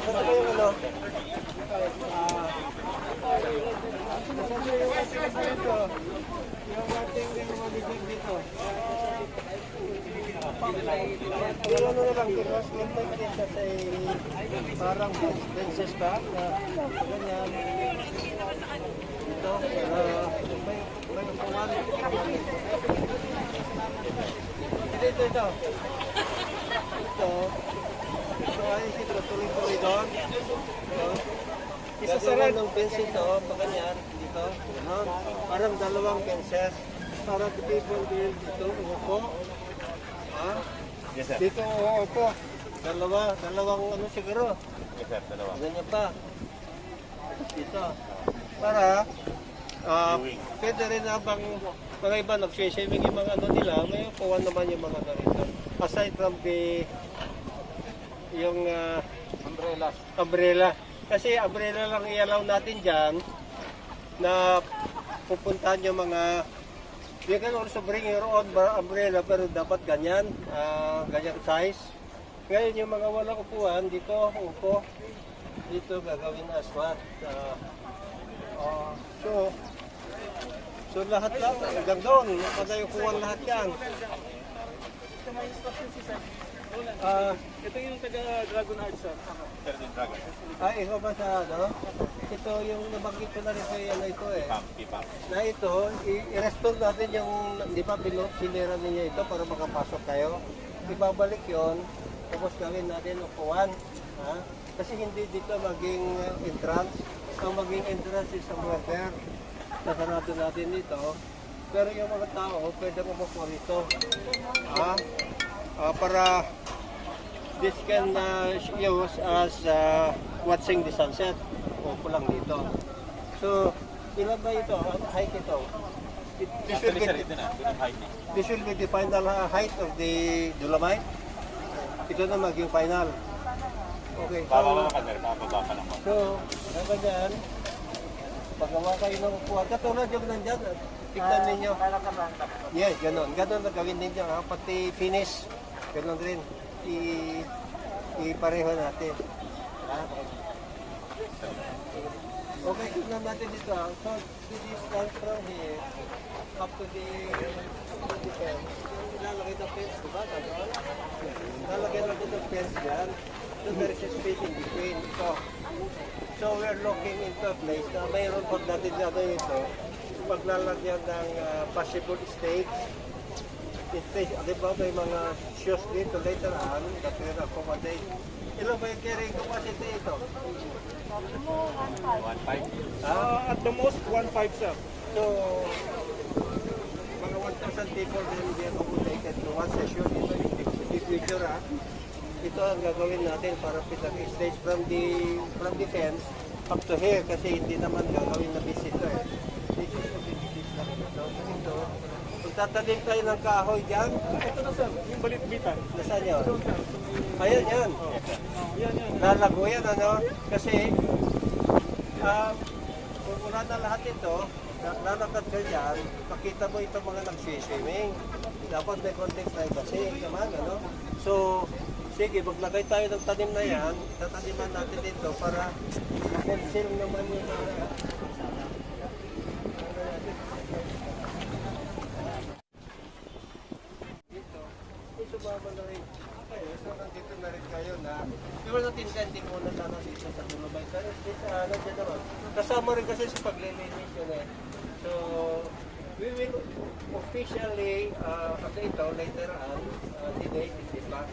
Yung ano na lang, contact din siya sa parang princess ba? Na ganyan. Ito, uh, may, may upuan. Ito, ito, ito. Ito. Ay tuloy-tuloy doon. Ito. Isa sa rin ng fence ito, pa ganyan, dito. Ganon. Parang dalawang fences. Para the people will dito, umupo. Ha? Yes, sir. Dito, umupo. Dalawa, dalawang ano siguro. Yes, sir. Dalawa. Ganyan pa. Dito. Para, ah, Viewing. pwede rin habang mga iba nagsiswimming yung mga ano nila, may upuan naman yung mga ano rito. Aside from the yung ah, Umbrella. umbrella. Kasi umbrella lang i-allow natin dyan na pupuntahan yung mga You can also bring your own umbrella pero dapat ganyan, ah, ganyan size. Ngayon yung mga walang upuan, dito upo, dito gagawin na aswat. Ah, ah, so, so lahat lang, hanggang doon, pagay upuan lahat yan. Ah, Ito yung taga Dragon Art sir. Sir, din dragon. ay, ikaw ba sa ano? Ito yung nabanggit ko na rin sa ano ito eh. Na ito, i-restore natin yung, di ba, sinira ninyo ito para makapasok kayo. Ibabalik yon tapos gawin natin upuan. Ha? Kasi hindi dito maging uh, entrance. Ang maging entrance is somewhere there. Nasarado natin dito. Pero yung mga tao, pwede umupo rito. Ha? Ah, para this can uh, use as uh, watching the sunset. Upo lang dito. So, ilan ba ito? Ang height ito? It- This will be, niya. this will be the final uh, height of the Dolomite. Ito na maging final. Okay, Bababa so, pa, sir. Bababa pa lang. so, hanggang dyan, paggawa kayo ng upuan, katulad yung nandyan, ah, tignan ninyo. Yes, ganun. Ganun na gawin ninyo. Ha? Pati finish, ganun rin. I, ipareho natin. Ha? Okay, tignan natin dito. ah. So, the distance from here up to the, to the fence. Lalagay ng fence, di ba? Ganon. Lalagay natin ng fence dyan. So, there is a space in between. So, so we're looking into a place na mayroon pag natin na ano ito, paglalagyan ng ah, possible stakes. Stakes, di ba may mga shoes dito later on that will accommodate. Ilan ba yung carrying capacity ito? 1.5. Ha? Uh, at the most, 1.5 sir. So, mga 1,000 people will be accommodated to one session. Ito big picture ha. Ito ang gagawin natin para pinag-stage from the from the fence up to here kasi hindi naman gagawin na visit eh. This is the big lang ito. Ito. Kung tatanim tayo ng kahoy dyan, Ito na sir, yung balitbitan. nasaan yun? Ayan yan. Yan yan. Lalago yan ano. Kasi ah kung wala na lahat ito, lalakad ka dyan, makita mo itong mga nag-swimming. Dapat may konting privacy naman, ano? So, sige, maglagay tayo ng tanim na yan, tataniman natin dito para ma-conceal naman yung mga... Dito, dito ba na rin? Okay, so nandito na rin kayo na Siguro natin sending muna sana dito sa Dolomite. Pero dito, ano dyan naman. Kasama rin kasi sa paglilinis yun eh. So, we will officially uh, update ito later on, uh, date, di ba?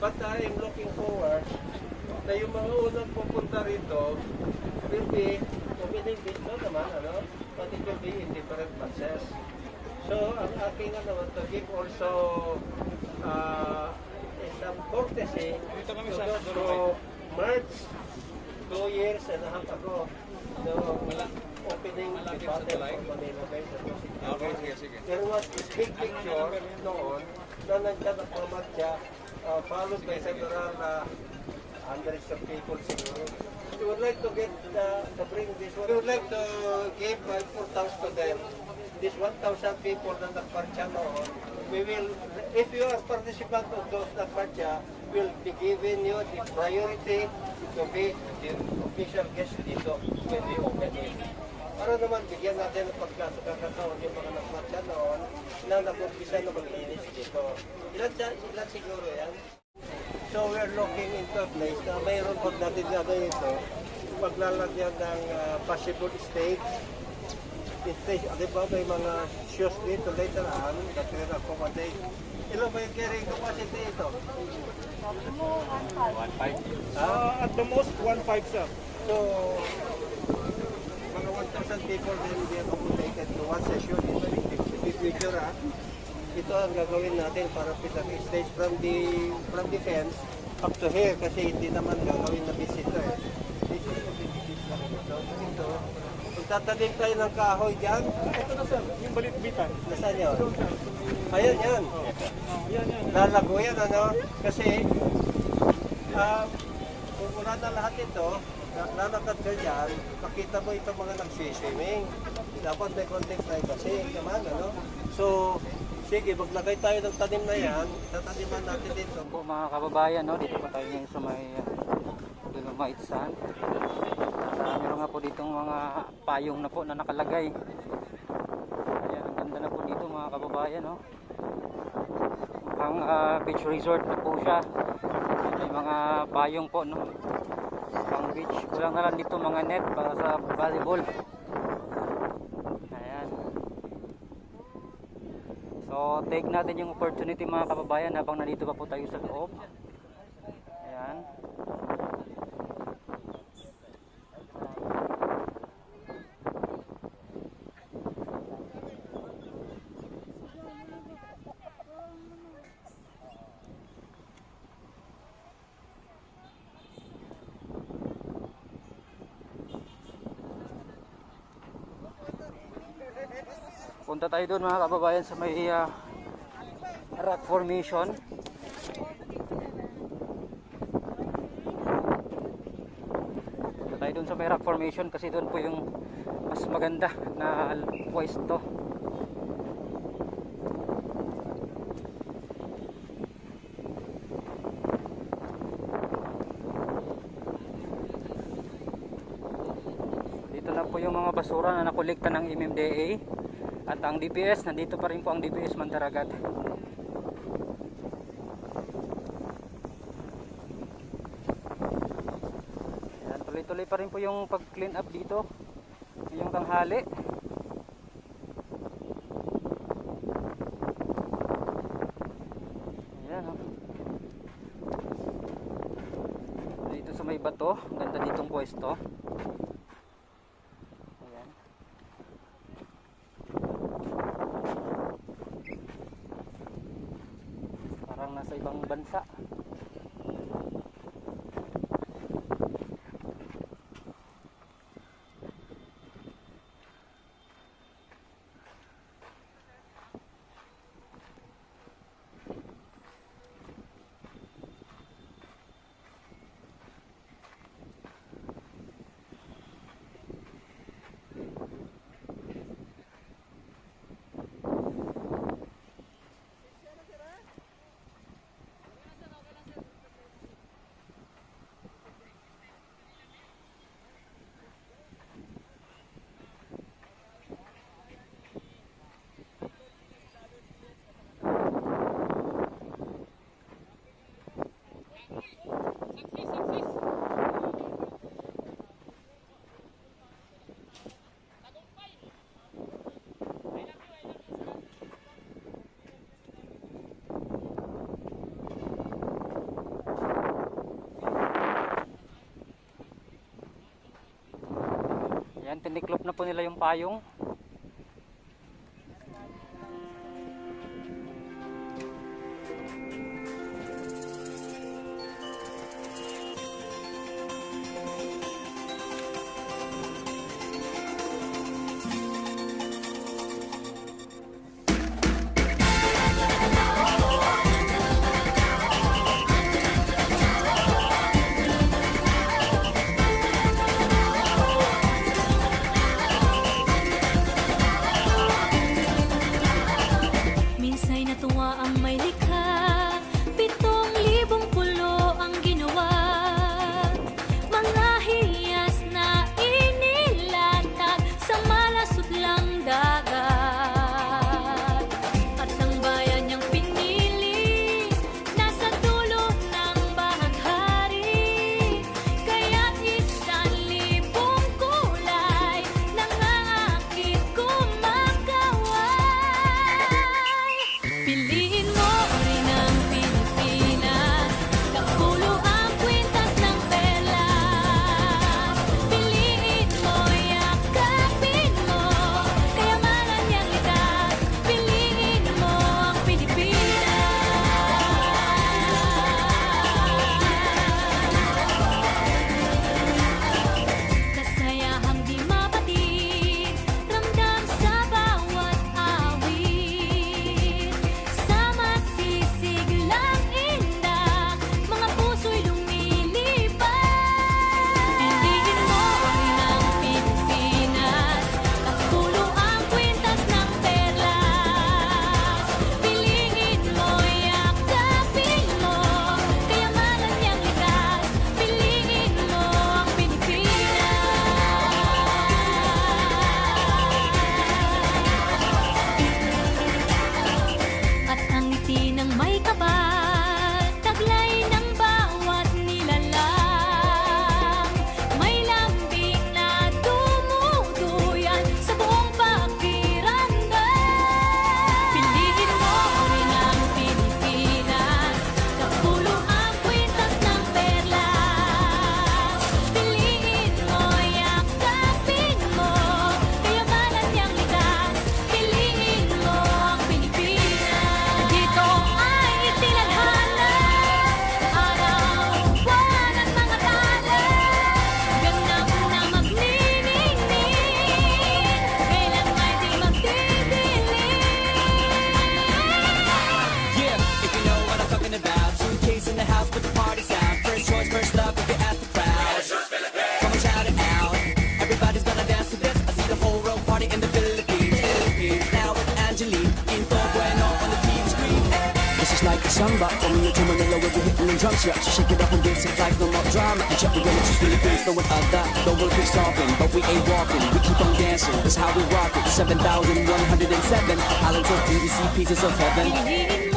But I am looking forward na yung mga unang pupunta rito will be committing dito naman, ano? But it will be in different batches. So, ang aking ano, to give also uh, some courtesy Dito kami sa merged two years and a half ago. So, opening the battle for Manila Bay. Okay, sige, sige. There was this big picture noon na ang pamatya uh, followed by several uh, hundreds of people siguro. we would like to get uh, to bring this. We would like to give uh, importance to them. This 1,000 people na nagpartya noon, we will, if you are participant of those nagpartya, will be given you the priority to be the official guest dito when we open it. Para naman bigyan natin ng pagkakataon yung mga nagpartya noon na nag-umpisa na mag-inis dito. Ilan, ilan siguro yan? So we're looking into a place na mayroon pag natin gagawin ito, maglalagyan ng uh, possible stage. Stage, di ba may mga shoes dito later on that will accommodate. Ilan ba yung carrying capacity ito? 1.5. Uh, at the most, 1.5 sir. So, mga 1,000 people will be accommodated to one session. Yung big picture ha. Ito ang gagawin natin para pitang stage from the from the fence up to here kasi hindi naman gagawin na visitor eh. This is the business lang ito. Ito, tatanim tayo ng kahoy dyan, Ito na sir, yung balitbitan. nasaan yun? Ayan yan. Uh, yan, yan. Lalago yan ano? Kasi ah, kung wala na lahat ito, lalakad ka dyan, makita mo itong mga nagsiswimming. Dapat may konting privacy naman, ano? So, sige, maglagay tayo ng tanim na yan, tataniman natin dito. po mga kababayan, no? dito po tayo ngayon sa may uh, Dolomite Sand. Uh, meron nga po ditong mga payong na po na nakalagay. Ayan, ang ganda na po dito mga kababayan. No? Ang uh, beach resort na po siya. May mga payong po. No? Pang beach. Kulang na lang dito mga net para sa volleyball. Ayan. So, take natin yung opportunity mga kababayan habang nandito pa po tayo sa loob. Ayan. Punta tayo doon mga kababayan sa may ah, rock formation. Punta tayo doon sa may rock formation kasi doon po yung mas maganda na pwesto. Dito na po yung mga basura na nakolekta ng MMDA at ang DPS, nandito pa rin po ang DPS Mandaragat. Tuloy-tuloy pa rin po yung pag-clean up dito. Ngayong tanghali. Ayan, oh. Dito sa may bato, ganda ditong pwesto. Ayan. Parang nasa ibang bansa. Ayan, tiniklop na po nila yung payong. And check we gonna just Philippines, no one other Don't work we stopping, but we ain't walking. We keep on dancing, that's how we rock it. 7,107 Islands of beauty, see pieces of heaven